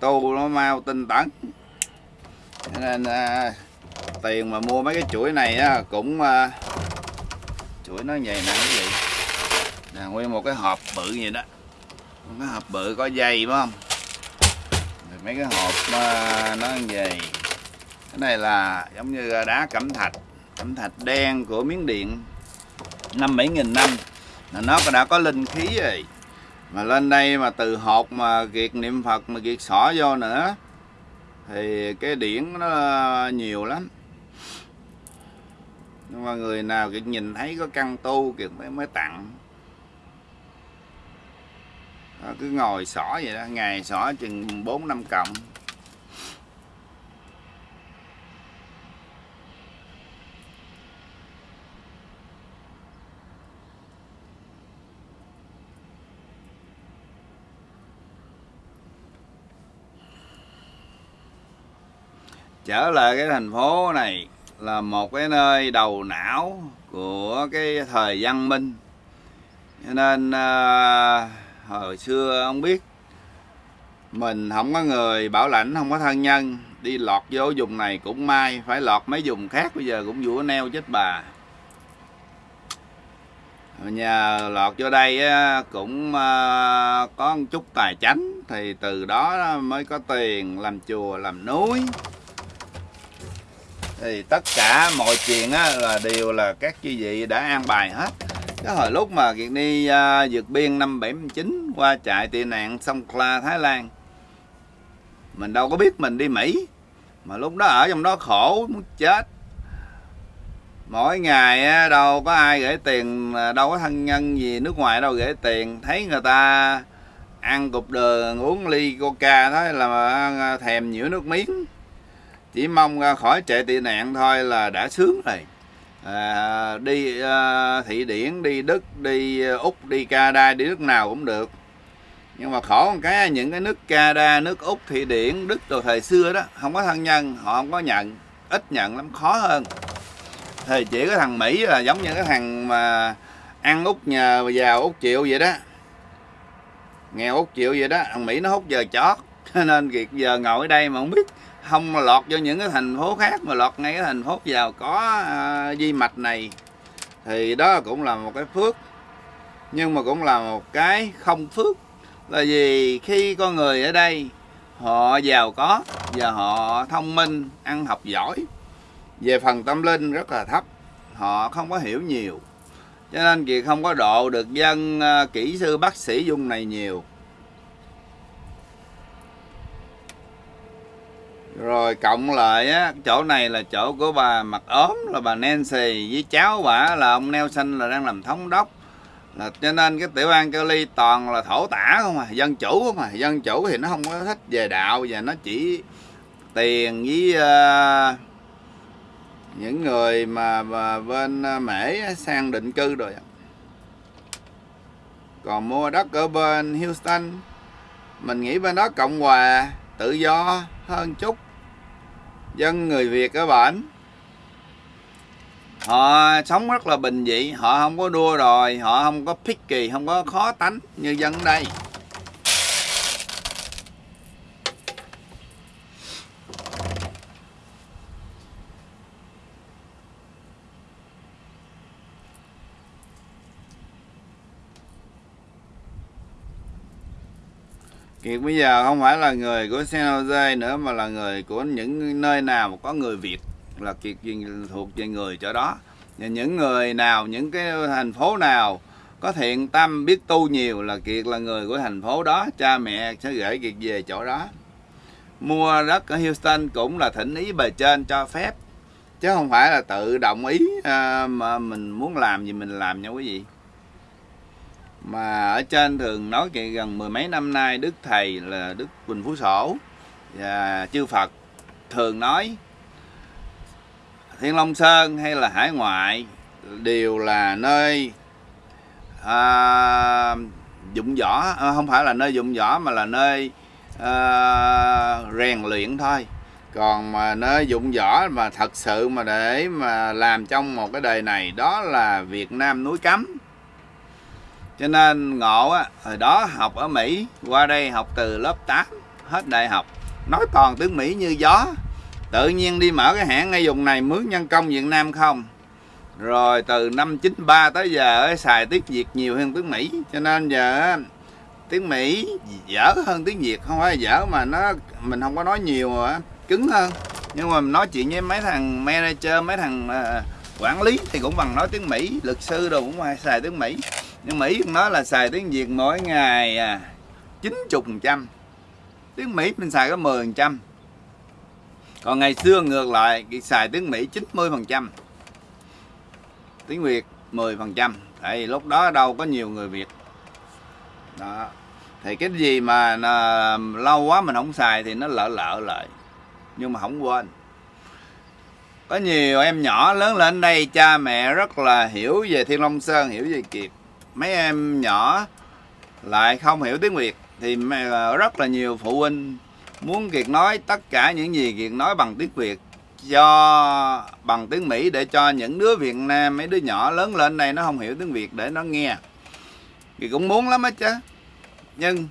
[SPEAKER 1] tu nó mau tinh tấn. Cho nên tiền mà mua mấy cái chuỗi này á, cũng uh, chuỗi nó vậy nè quý vị là nguyên một cái hộp bự vậy đó. Một cái hộp bự có dây phải không? Rồi mấy cái hộp uh, nó dày, vậy cái này là giống như ờ, đá cẩm thạch. Cẩm thạch đen của miếng điện. Năm bảy nghìn năm. Là nó đã có linh khí rồi. Mà lên đây mà từ hột mà kiệt niệm phật mà kiệt xỏ vô nữa thì cái điển nó nhiều lắm nhưng mà người nào kiệt nhìn thấy có căn tu kiệt mới mới tặng. Đó, cứ ngồi xỏ vậy đó ngày xỏ chừng bốn năm cộng trở lại cái thành phố này là một cái nơi đầu não của cái thời văn minh. Cho nên à, hồi xưa ông biết mình không có người bảo lãnh không có thân nhân đi lọt vô vùng này cũng may phải lọt mấy vùng khác bây giờ cũng vũa neo chết bà. Nhà lọt vô đây cũng à, có một chút tài chánh thì từ đó mới có tiền làm chùa làm núi thì tất cả mọi chuyện á, là đều là các chư vị đã an bài hết. Cái hồi lúc mà kiệt đi uh, à, vượt biên năm 79 qua trại tị nạn sông Kla Thái Lan mình đâu có biết mình đi Mỹ. Mà lúc đó ở trong đó khổ muốn chết. Mỗi ngày á, đâu có ai gửi tiền à, đâu có thân nhân gì nước ngoài đâu gửi tiền. Thấy người ta ăn cục đường uống ly coca đó là à, thèm nhiễu nước miếng chỉ mong ra khỏi trại tị nạn thôi là đã sướng rồi. À, đi à, thị điển đi đức đi à, úc đi canada đi nước nào cũng được. Nhưng mà khổ một cái những cái nước canada nước úc thị điển đức từ thời xưa đó không có thân nhân họ không có nhận ít nhận lắm khó hơn. Thì chỉ có thằng mỹ là giống như cái thằng mà ăn út nhờ giàu út chịu vậy đó. Nghèo út chịu vậy đó thằng mỹ nó hút giờ chót nên kiệt giờ ngồi ở đây mà không biết không lọt vô những cái thành phố khác mà lọt ngay cái thành phố giàu có uh, di mạch này. Thì đó cũng là một cái phước. Nhưng mà cũng là một cái không phước. Là vì khi con người ở đây họ giàu có và họ thông minh ăn học giỏi về phần tâm linh rất là thấp họ không có hiểu nhiều. Cho nên kiệt không có độ được dân uh, kỹ sư bác sĩ dung này nhiều. Rồi cộng lại á chỗ này là chỗ của bà mặt ốm là bà Nancy với cháu bà là ông Nelson là đang làm thống đốc. Là cho nên cái tiểu bang Cali toàn là thổ tả không à dân chủ không à. Dân chủ thì nó không có thích về đạo và nó chỉ tiền với uh, những người mà, mà bên ờ, mễ sang định cư rồi còn mua đất ở bên Houston mình nghĩ bên đó cộng hòa tự do hơn chút dân người Việt các bạn. Họ sống rất là bình dị, họ không có đua đòi, họ không có picky, không có khó tánh như dân đây. Kiệt bây giờ không phải là người của San Jose nữa mà là người của những nơi nào mà có người Việt là Kiệt thuộc về người chỗ đó. Và những người nào, những cái thành phố nào có thiện tâm biết tu nhiều là Kiệt là người của thành phố đó, cha mẹ sẽ gửi Kiệt về chỗ đó. Mua đất ở Houston cũng là thỉnh ý bề trên cho phép chứ không phải là tự đồng ý à, mà mình muốn làm gì mình làm nha quý vị mà ở trên thường nói chuyện gần mười mấy năm nay đức thầy là đức quỳnh phú sổ. Và chư phật thường nói thiên long sơn hay là hải ngoại đều là nơi à, dụng võ. À, không phải là nơi dụng võ mà là nơi à, rèn luyện thôi. Còn mà nơi dụng võ mà thật sự mà để mà làm trong một cái đời này đó là Việt Nam núi cấm cho nên ngộ á hồi đó học ở Mỹ qua đây học từ lớp 8 hết đại học. Nói toàn tiếng Mỹ như gió. Tự nhiên đi mở cái hãng ngay vùng này mướn nhân công Việt Nam không? Rồi từ năm 93 tới giờ ấy, xài tiếng Việt nhiều hơn tiếng Mỹ. Cho nên giờ tiếng Mỹ dở hơn tiếng Việt không phải dở mà nó mình không có nói nhiều mà cứng hơn. Nhưng mà nói chuyện với mấy thằng manager mấy thằng uh, quản lý thì cũng bằng nói tiếng Mỹ luật sư đồ cũng hay xài tiếng Mỹ nhưng Mỹ nói là xài tiếng Việt mỗi ngày à, 90 trăm. Tiếng Mỹ mình xài có 10 trăm. Còn ngày xưa ngược lại xài tiếng Mỹ 90 phần trăm. Tiếng Việt 10 phần trăm. Tại lúc đó đâu có nhiều người Việt. Đó. Thì cái gì mà à, lâu quá mình không xài thì nó lỡ lỡ lại. Nhưng mà không quên. Có nhiều em nhỏ lớn lên đây cha mẹ rất là hiểu về thiên long sơn hiểu về kiệt mấy em nhỏ lại không hiểu tiếng việt thì ờ, rất là nhiều phụ huynh muốn kiệt nói tất cả những gì kiệt nói bằng tiếng việt cho bằng tiếng mỹ để cho những đứa việt nam mấy đứa nhỏ lớn lên đây nó không hiểu tiếng việt để nó nghe. Thì cũng muốn lắm hết chứ. Nhưng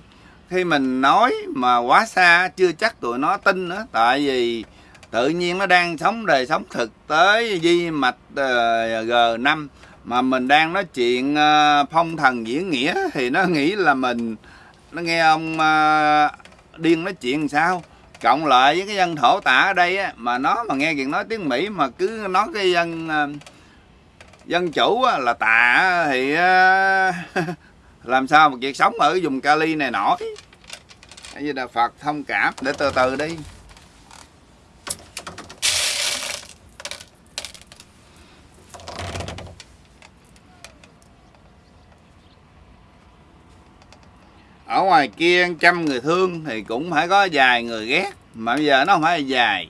[SPEAKER 1] khi mình nói mà quá xa chưa chắc tụi nó tin nữa. Tại vì tự nhiên nó đang sống đời sống thực tế di mạch ờ, uh, G5 mà mình đang nói chuyện ờ, phong thần diễn nghĩa thì nó nghĩ là mình nó nghe ông ờ, điên nói chuyện sao? Cộng lại với cái dân thổ tả ở đây á, mà nó mà nghe chuyện nói tiếng Mỹ mà cứ nói cái dân ờ, dân chủ á, là tà thì làm sao mà việc sống ở cái vùng Cali này nổi? Cái gì là Phật thông cảm để từ từ đi. Ở ngoài kia trăm người thương thì cũng phải có vài người ghét. Mà bây giờ nó không phải là dài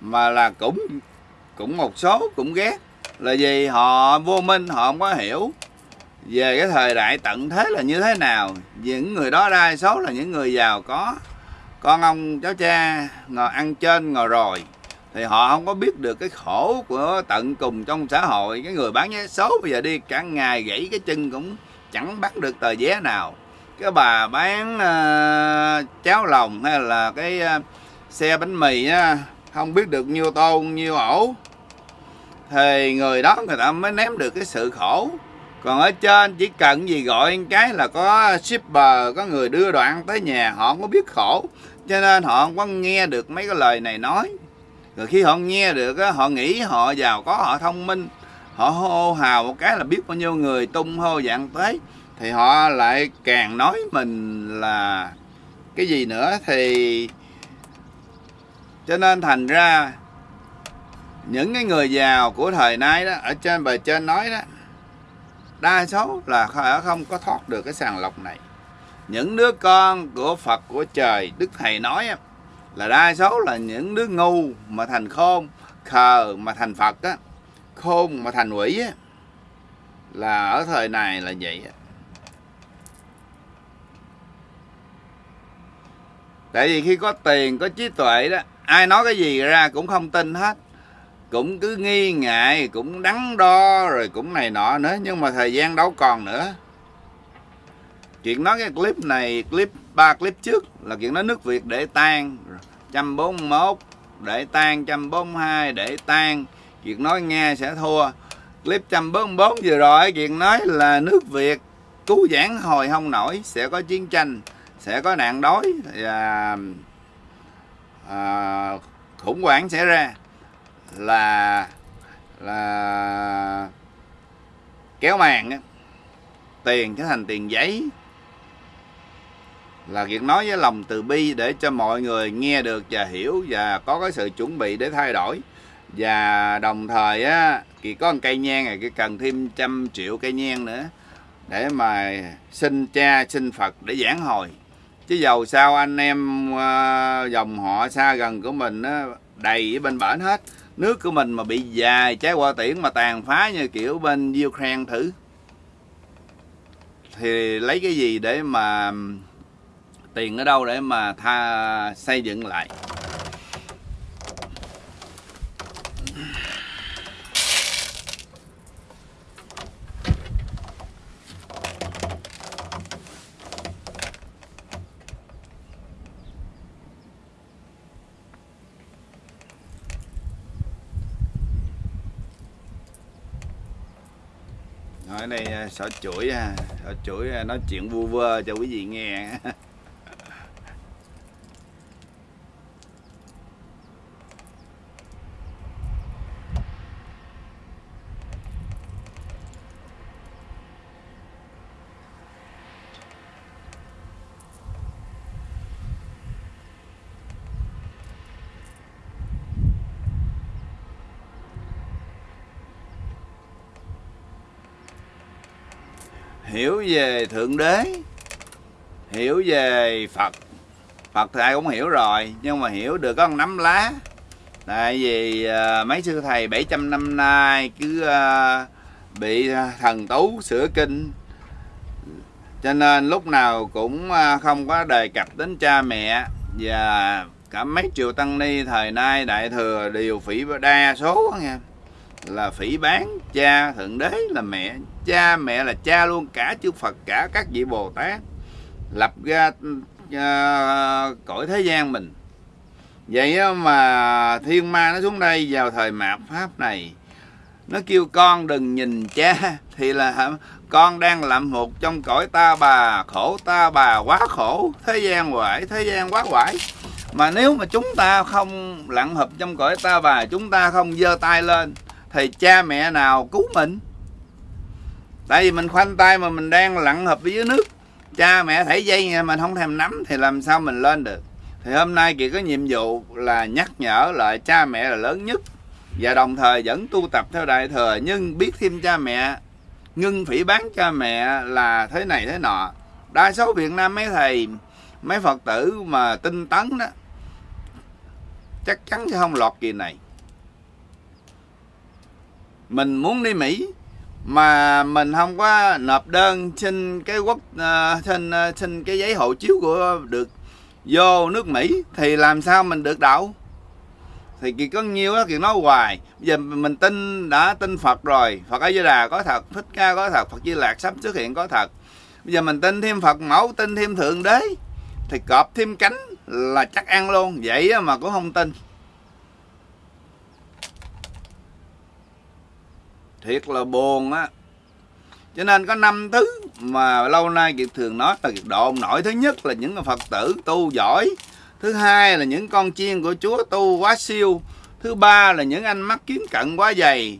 [SPEAKER 1] mà là cũng cũng một số cũng ghét. Là vì họ vô minh, họ không có hiểu về cái thời đại tận thế là như thế nào. Những người đó đa số là những người giàu có. Con ông, cháu cha ngồi ăn trên ngồi rồi thì họ không có biết được cái khổ của tận cùng trong xã hội. Cái người bán vé số bây giờ đi cả ngày gãy cái chân cũng chẳng bắt được tờ vé nào cái bà bán uh, cháo lòng hay là cái uh, xe bánh mì á, không biết được nhiêu tô nhiêu ổ. Thì người đó người ta mới ném được cái sự khổ. Còn ở trên chỉ cần gì gọi cái là có shipper có người đưa đoạn tới nhà họ không có biết khổ. Cho nên họ không có nghe được mấy cái lời này nói. Rồi khi họ nghe được họ nghĩ họ giàu có họ thông minh. Họ hô hào một cái là biết bao nhiêu người tung hô dạng tới thì họ lại càng nói mình là cái gì nữa thì cho nên thành ra những cái người giàu của thời nay đó, ở trên bề trên nói đó, đa số là không có thoát được cái sàng lọc này. Những đứa con của Phật, của trời, Đức Thầy nói là đa số là những đứa ngu mà thành khôn, khờ mà thành Phật á, khôn mà thành quỷ á, là ở thời này là vậy á. Tại vì khi có tiền, có trí tuệ đó, ai nói cái gì ra cũng không tin hết. Cũng cứ nghi ngại, cũng đắn đo, rồi cũng này nọ nữa, nhưng mà thời gian đâu còn nữa. Chuyện nói cái clip này, clip, ba clip trước là chuyện nói nước việt để tan. 141 để tan. 142 để tan. Chuyện nói nghe sẽ thua. Clip 144 vừa rồi, chuyện nói là nước việt cứu giãn hồi không nổi, sẽ có chiến tranh sẽ có nạn đói và à, khủng hoảng xảy ra là là kéo màn á, tiền trở thành tiền giấy. Là việc nói với lòng từ bi để cho mọi người nghe được và hiểu và có cái sự chuẩn bị để thay đổi. Và đồng thời á thì có một cây nhang này cái cần thêm trăm triệu cây nhang nữa để mà xin cha xin Phật để giảng hồi chứ dầu sao anh em ờ, dòng họ xa gần của mình á, đầy ở bên bển hết. Nước của mình mà bị dài trái qua tiễn mà tàn phá như kiểu bên Ukraine thử. Thì lấy cái gì để mà tiền ở đâu để mà tha xây dựng lại? Ở đây à, sợ chuỗi à, sợ chuỗi à, nói chuyện vu vơ cho quý vị nghe. hiểu về thượng đế hiểu về phật. Phật thì ai cũng hiểu rồi nhưng mà hiểu được có một nắm lá. Tại vì uh, mấy sư thầy 700 năm nay cứ uh, bị thần tú sửa kinh. Cho nên lúc nào cũng uh, không có đề cập đến cha mẹ và cả mấy triệu tăng ni thời nay đại thừa đều phỉ đa số nha là phỉ bán cha thượng đế là mẹ cha mẹ là cha luôn cả chư Phật cả các vị Bồ Tát lập ra uh, cõi thế gian mình. Vậy mà thiên ma nó xuống đây vào thời mạt pháp này nó kêu con đừng nhìn cha thì là con đang lạm một trong cõi ta bà khổ ta bà quá khổ thế gian quải thế gian quá quải mà nếu mà chúng ta không lặn hợp trong cõi ta bà chúng ta không giơ tay lên thì cha mẹ nào cứu mình? Tại vì mình khoanh tay mà mình đang lặn hợp dưới nước. Cha mẹ thảy dây mình không thèm nắm thì làm sao mình lên được? Thì hôm nay kỳ có nhiệm vụ là nhắc nhở lại cha mẹ là lớn nhất. Và đồng thời vẫn tu tập theo đại thừa, nhưng biết thêm cha mẹ, ngưng phỉ bán cha mẹ là thế này thế nọ. Đa số việt nam mấy thầy, mấy phật tử mà tinh tấn đó, chắc chắn sẽ không lọt kỳ này mình muốn đi mỹ mà mình không có nộp đơn xin cái quốc uh, xin uh, xin cái giấy hộ chiếu của được vô nước Mỹ thì làm sao mình được đậu thì kỳ có nhiều đó kỳ nói hoài. Bây giờ mình tin đã tin Phật rồi. Phật A Di Đà có thật Thích Ca có thật Phật Di Lạc sắp xuất hiện có thật. Bây giờ mình tin thêm Phật mẫu tin thêm thượng đế thì cọp thêm cánh là chắc ăn luôn. Vậy mà cũng không tin. Thiệt là buồn á. Cho nên có năm thứ mà lâu nay kiệt thường nói là kiệt độ nổi. Thứ nhất là những phật tử tu giỏi. Thứ hai là những con chiên của chúa tu quá siêu. Thứ ba là những anh mắt kiến cận quá dày.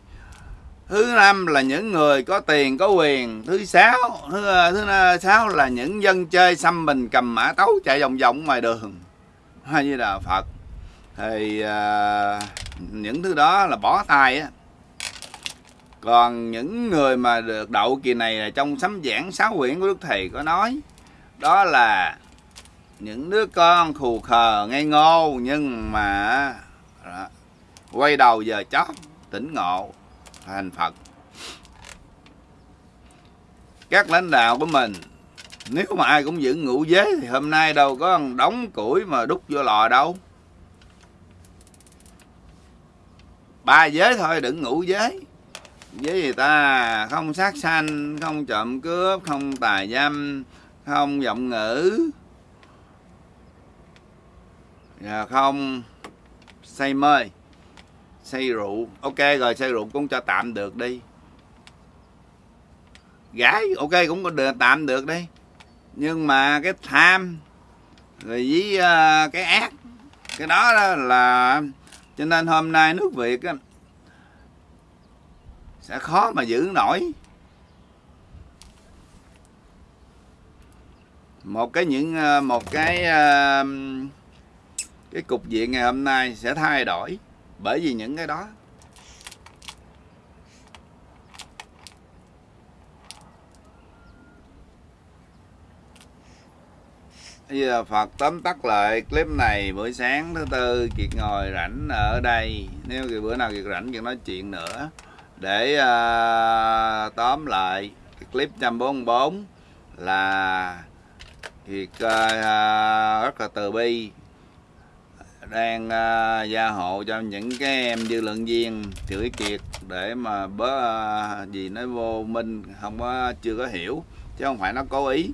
[SPEAKER 1] Thứ năm là những người có tiền có quyền. Thứ sáu thứ, thứ sáu là những dân chơi xăm mình cầm mã tấu chạy vòng vòng ngoài đường. Hay như là phật. Thì uh, những thứ đó là bỏ tay á còn những người mà được đậu kỳ này là trong sấm giảng sáu quyển của đức thầy có nói đó là những đứa con khù khờ ngây ngô nhưng mà đó, quay đầu giờ chót tỉnh ngộ thành phật. Các lãnh đạo của mình nếu mà ai cũng giữ ngũ giới thì hôm nay đâu có đóng củi mà đúc vô lò đâu. Ba giới thôi đừng ngủ giới với người ta không sát sanh không trộm cướp không tà dâm không giọng ngữ. Và không say mê say rượu. Ok rồi say rượu cũng cho tạm được đi. Gái ok cũng có được tạm được đi. Nhưng mà cái tham rồi với uh, cái ác cái đó, đó là cho nên hôm nay nước việt á, sẽ khó mà giữ nổi. Một cái những ờ, một cái ờ, cái cục diện ngày hôm nay sẽ thay đổi bởi vì những cái đó. Bây giờ Phật tóm tắt lại clip này buổi sáng thứ tư, Kiệt ngồi rảnh ở đây. Nếu kỳ bữa nào Kiệt rảnh Kiệt nói chuyện nữa. Để uh, tóm lại cái clip 144 là việc uh, rất là từ bi đang uh, gia hộ cho những cái em dư luận viên chửi kiệt để mà bớ uh, gì nói vô minh không có chưa có hiểu chứ không phải nó cố ý.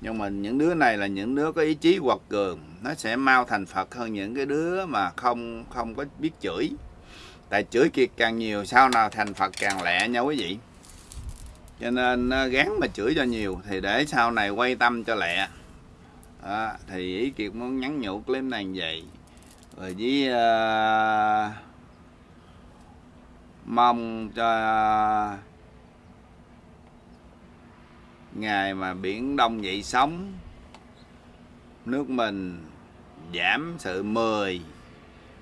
[SPEAKER 1] Nhưng mà những đứa này là những đứa có ý chí quật cường nó sẽ mau thành phật hơn những cái đứa mà không không có biết chửi tại chửi kiệt càng nhiều sau nào thành phật càng lẹ nha quý vị. Cho nên ờ, gán mà chửi cho nhiều thì để sau này quay tâm cho lẹ. Đó, thì ý kiệt muốn nhắn nhủ clip này như vậy. Rồi với uh, mong cho uh, ngày mà biển đông dậy sóng nước mình giảm sự 10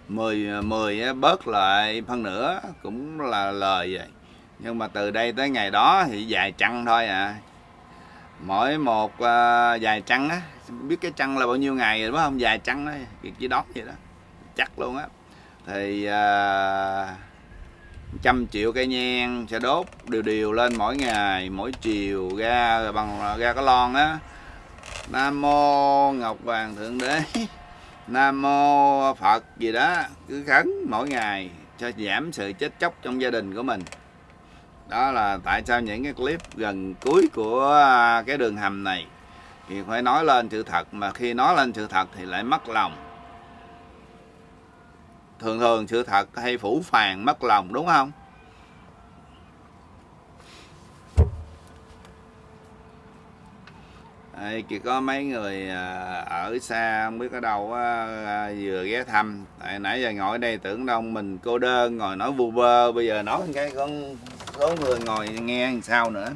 [SPEAKER 1] 10 10 à, bớt lại phân nửa cũng là lời vậy. Nhưng mà từ đây tới ngày đó thì dài trăng thôi à. Mỗi một uh, dài trăng á biết cái trăng là bao nhiêu ngày rồi đúng không? Dài trăng đó việc chỉ đón vậy đó chắc luôn á. Thì uh, trăm triệu cây nhang sẽ đốt đều đều lên mỗi ngày mỗi chiều ra bằng ra cái lon á. Nam mô ngọc hoàng thượng đế. nam mô phật gì đó, cứ khấn mỗi ngày cho giảm sự chết chóc trong gia đình của mình. Đó là tại sao những cái clip gần cuối của à, cái đường hầm này thì phải nói lên sự thật, mà khi nói lên sự thật thì lại mất lòng. Thường thường sự thật hay phủ phàng mất lòng, đúng không? Đây, chỉ có mấy người à, ở xa không biết ở đâu à, vừa ghé thăm. Tại nãy giờ ngồi ở đây tưởng đâu mình cô đơn ngồi nói vu vơ bây giờ nói cái con số người ngồi nghe làm sao nữa.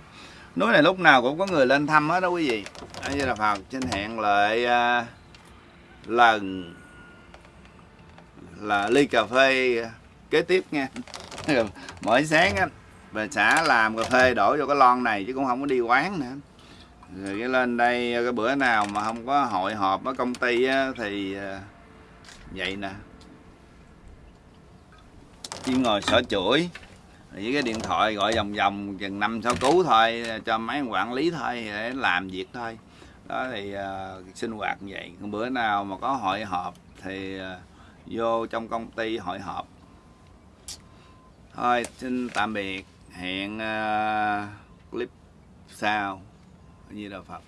[SPEAKER 1] Núi này lúc nào cũng có người lên thăm hết đó quý vị. Anh như là phật xin hẹn lại à, lần là ly cà phê kế tiếp nha. Mỗi sáng á bà xã làm cà phê đổ vô cái lon này chứ cũng không có đi quán nữa rồi cái lên đây cái bữa nào mà không có hội họp ở công ty á, thì ờ, vậy nè. Chỉ ngồi sở chuỗi với cái điện thoại gọi vòng vòng chừng năm sáu cú thôi cho mấy quản lý thôi để làm việc thôi. Đó thì uh, sinh hoạt như vậy. Bữa nào mà có hội họp thì uh, vô trong công ty hội họp. Thôi xin tạm biệt. Hẹn uh, clip sau như là phật